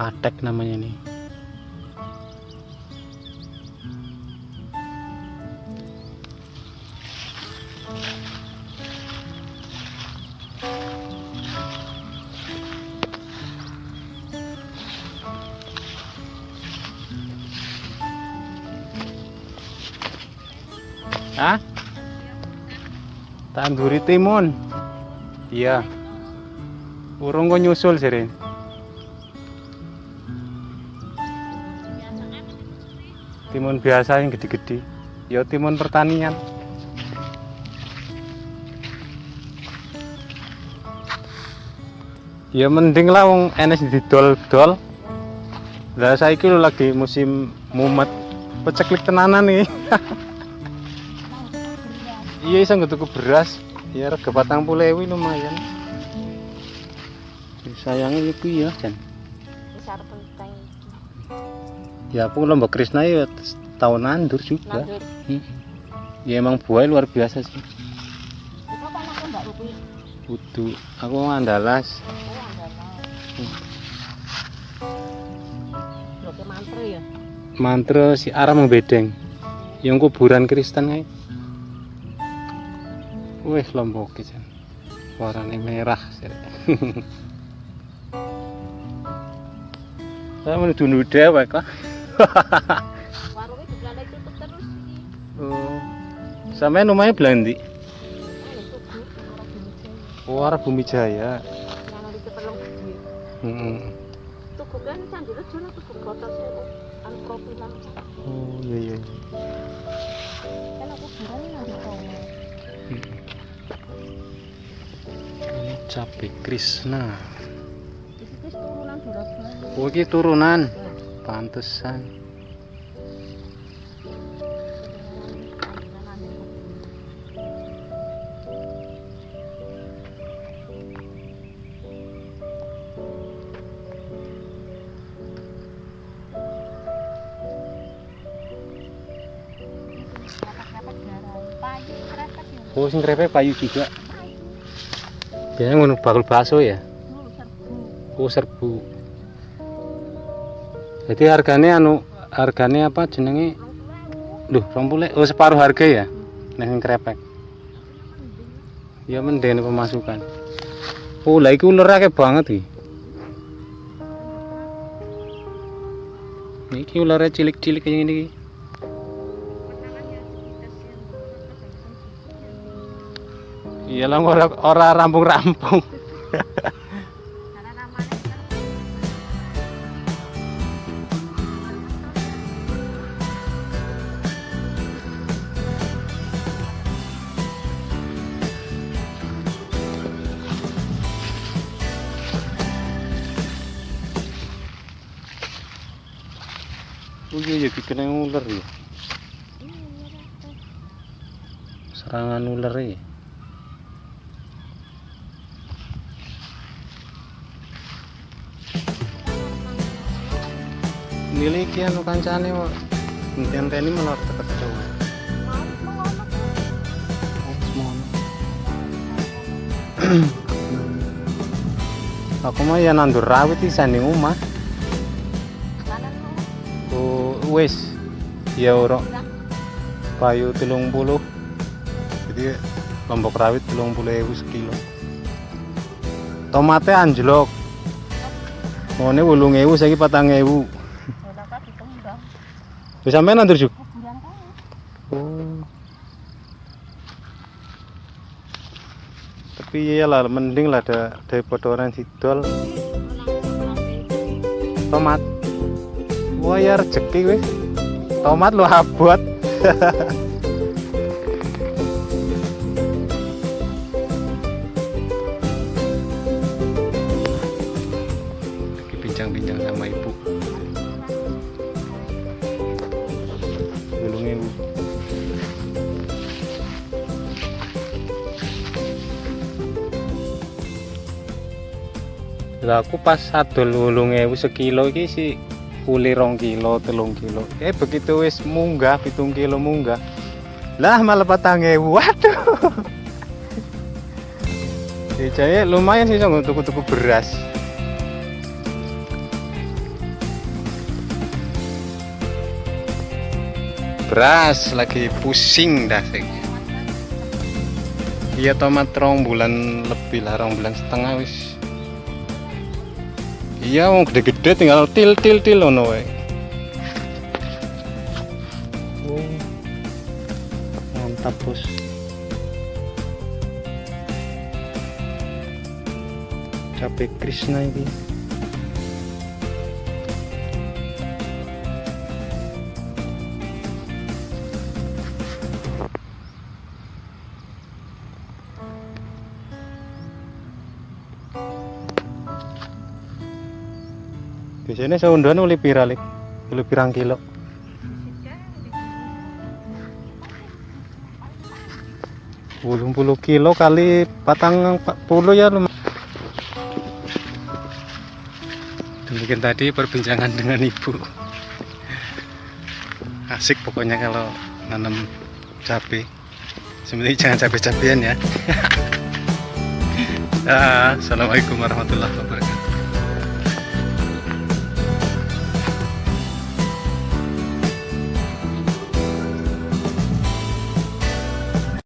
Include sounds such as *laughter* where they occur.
Patek namanya nih Hah? Tanduri timun. Iya. Urung kok nyusul sih, Timun biasa yang gede-gede. Ya timun pertanian. Ya mending lah wong enes didol-dol. Lah saiki lho lagi musim mumet. Peceklik tenanan nih. *laughs* iya iso tuku beras. Ya rega patang puluh lumayan. Sayangnya itu ya Jan. besar penting Ya aku lombok Krishna ya tahun nandur juga. nandur Hmm. Ya emang buah luar biasa sih. Kudu aku andalas. mantra ya Mantra si arah membedeng. Yang kuburan Kristen kae. Wih lombok Jan. Warnanya merah. sih. *laughs* Saya menuju dewek lah. *laughs* warungnya tutup terus Oh. Sampai rumahnya belandi. Indonesia Oh, arah Bumi Jaya. Hmm. tugu kan candi rejo lah tugu botol sih aku anu profilan Oh iya iya. kan aku bulan nanti kono Ini cabe Krishna. Oh ini turunan. Pantesan. Oh sing krepe payu juga. Biasanya ngono bakul bakso ya. dulu serbu Oh serbu. Jadi harganya anu harganya apa jenenge? Duh, rompule. Oh separuh harga ya. Sing krepek. Ya mendene pemasukan. Oh, lah ular akeh banget iki. Niki ularnya cilik-cilik kayak gini iki. Iya lah ora ora rampung-rampung. Iya ya dikena ular ya. Serangan ular ya. Nilai iki anu kancane kok ngenteni mengono Oh, semono. Aku mah ya nandur rawit di sanding mau Oh, wis. Ya ora. Payu telung puluh. Jadi lombok rawit telung puluh ewu sekilo. Tomatnya anjlok. Mone wolung ewu saiki patang ewu. Bisa sampean nandur juga oh. Tapi iya lah mending lah ada daripada orang sidol. Tomat wah ya rezeki weh tomat lo abot. Lagi bincang-bincang sama ibu. Gulungnya bu lah aku pas adol wulung ewu sekilo iki si kuli rong kilo telung kilo. Eh begitu wis munggah pitung kilo munggah. Lah malah patange waduh. *laughs* Ya, Jadi lumayan sih untuk tuku-tuku beras. Beras lagi pusing dah iya tomat rong bulan lebih lah rong bulan setengah wis iya mau gede-gede tinggal til til til ono wae. Oh mantap bos. Cabe Krishna ini biasanya seunduhan oleh piralik oleh pirang kilo. Puluh puluh kilo kali patang 40 ya lumayan. Demikian tadi perbincangan dengan ibu. Asik pokoknya kalau nanam cabai sebenarnya jangan cabai-cabian ya. *laughs* Assalamualaikum warahmatullahi wabarakatuh